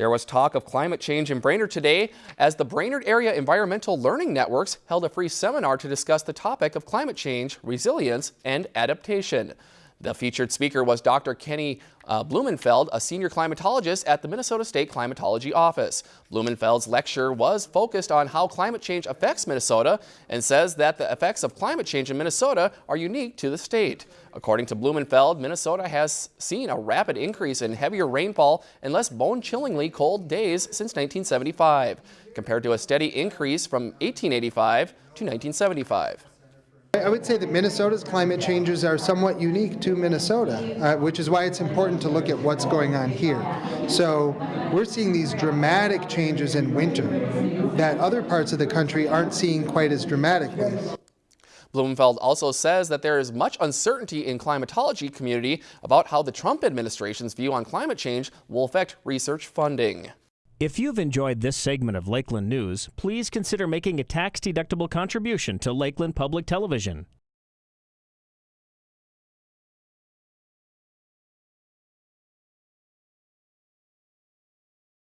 There was talk of climate change in Brainerd today as the Brainerd Area Environmental Learning Networks held a free seminar to discuss the topic of climate change, resilience, and adaptation. The featured speaker was Dr. Kenny uh, Blumenfeld, a senior climatologist at the Minnesota State Climatology Office. Blumenfeld's lecture was focused on how climate change affects Minnesota and says that the effects of climate change in Minnesota are unique to the state. According to Blumenfeld, Minnesota has seen a rapid increase in heavier rainfall and less bone-chillingly cold days since 1975, compared to a steady increase from 1885 to 1975. I would say that Minnesota's climate changes are somewhat unique to Minnesota, uh, which is why it's important to look at what's going on here. So we're seeing these dramatic changes in winter that other parts of the country aren't seeing quite as dramatically. Blumenfeld also says that there is much uncertainty in climatology community about how the Trump administration's view on climate change will affect research funding. If you've enjoyed this segment of Lakeland News, please consider making a tax-deductible contribution to Lakeland Public Television.